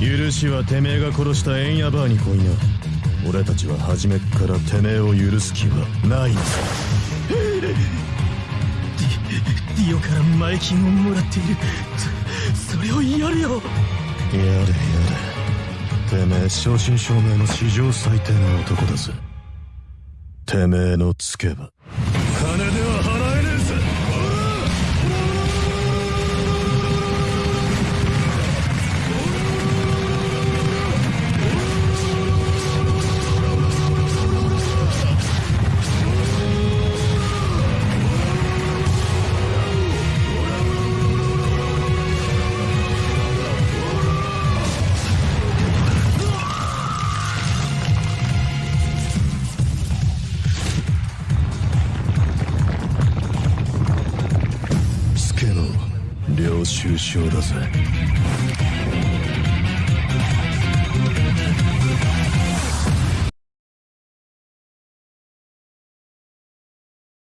許しはてめえが殺したエンヤバーに来いな俺たちは初めっからてめえを許す気はない。のさディオから前金をもらっている。そそれをやるよ。やれやれ。てめえ正真正銘の史上最低な男だぜ。てめえのつけば領収書だぜ。